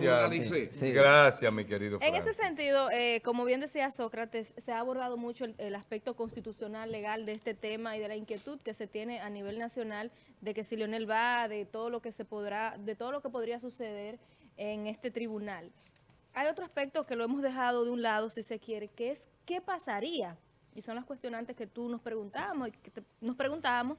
Gracias. Sí. Gracias, mi querido En ese sentido, eh, como bien decía Sócrates, se ha abordado mucho el, el aspecto constitucional, legal de este tema y de la inquietud que se tiene a nivel nacional de que si Leonel va, de todo lo que se podrá, de todo lo que podría suceder en este tribunal. Hay otro aspecto que lo hemos dejado de un lado, si se quiere, que es qué pasaría. Y son las cuestionantes que tú nos preguntábamos, y que te- nos preguntábamos,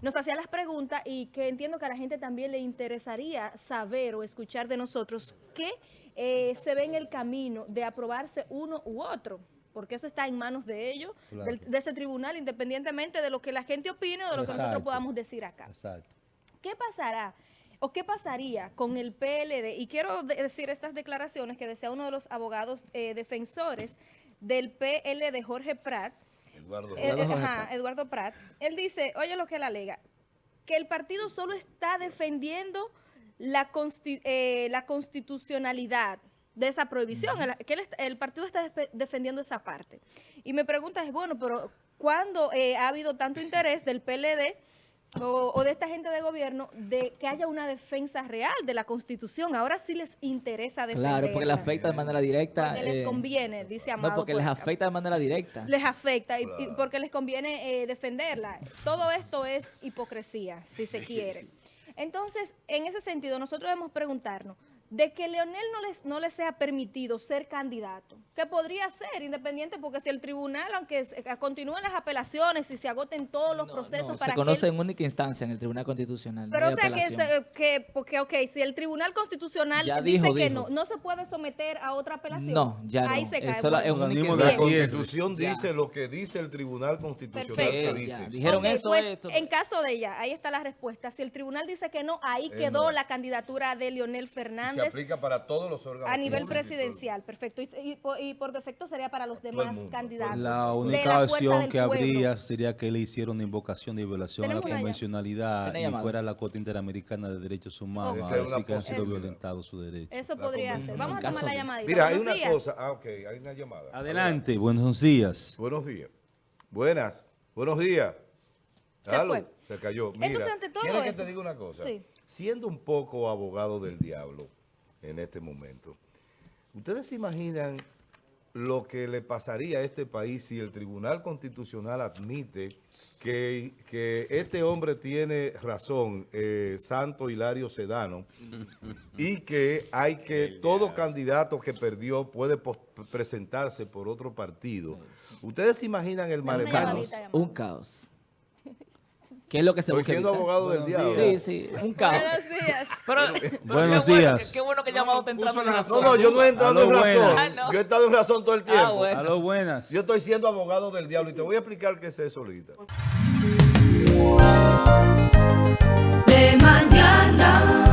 nos hacía las preguntas y que entiendo que a la gente también le interesaría saber o escuchar de nosotros qué eh, se ve en el camino de aprobarse uno u otro, porque eso está en manos de ellos, Claro. del- de ese tribunal, independientemente de lo que la gente opine o de lo que nosotros podamos decir acá. Exacto. ¿Qué pasará o qué pasaría con el PLD? Y quiero de- decir estas declaraciones que decía uno de los abogados eh, defensores del PLD, Jorge Prat, Eduardo. eh, Eduardo eh, Eduardo Prat. Él dice, oye lo que él alega, que el partido solo está defendiendo la, consti- eh, la constitucionalidad de esa prohibición, el, que él el partido está defendiendo esa parte. Y me pregunta es, bueno, pero ¿cuándo eh, ha habido tanto interés del PLD o, o de esta gente de gobierno de que haya una defensa real de la Constitución? Ahora sí les interesa defenderla. Claro, porque le afecta de manera directa. Porque les eh, conviene, dice Amado. No, porque les Puerta afecta de manera directa. les afecta y, y porque les conviene eh, defenderla. Todo esto es hipocresía, si se quiere. Entonces, en ese sentido, nosotros debemos preguntarnos, de que Leonel no les, no le sea permitido ser candidato, que podría ser independiente, porque si el tribunal, aunque se- eh, continúen las apelaciones y se agoten todos los procesos No, para se que conoce él- en única instancia en el Tribunal Constitucional. no pero hay o sea que, que, porque, ok, si el Tribunal Constitucional Ya dice dijo, que dijo. no, no se puede someter a otra apelación. No, ya Ahí no. se cae. Eso la- es Bueno, única La. Constitución Ya. dice lo que dice el Tribunal Constitucional Perfecto. que dice. Dijeron eso, pues, esto. En caso de ella, ahí está la respuesta. Si el tribunal dice que no, ahí quedó no. la candidatura de Leonel Se aplica para todos los órganos. a nivel todo. presidencial. Perfecto. Y, y por, y por defecto sería para los demás candidatos. La de única opción que pueblo. habría sería que le hicieron una invocación de violación a la convencionalidad y llamada. fuera la Corte Interamericana de Derechos Humanos a decir que han sido violentados sus derechos. Eso podría ser. Vamos a tomar la llamadita. Mira, hay una días. cosa. Ah, ok, hay una llamada. Adelante, buenos días. Buenos días. Buenas. Buenos días. Se fue. Se cayó. Mira, Entonces, ante todo ¿quieres que esto- te diga una cosa? Sí. Siendo un poco abogado del diablo en este momento, ¿ustedes se imaginan lo que le pasaría a este país si el Tribunal Constitucional admite que, que este hombre tiene razón, eh, Santo Hilario Sedano, y que hay que, todo candidato que perdió puede presentarse por otro partido? ¿Ustedes se imaginan el llamada. Un caos. ¿Qué es lo que se Estoy siendo abogado del diablo. Sí, sí, un caos. Buenos días. Buenos qué días. Bueno, qué, qué bueno que llamado te entrando en razón. No, no, yo no he entrado en razón. Ah, yo he estado en razón todo el ah, tiempo. A lo buenas. Yo estoy siendo abogado del diablo y te voy a explicar qué es eso ahorita. De mañana.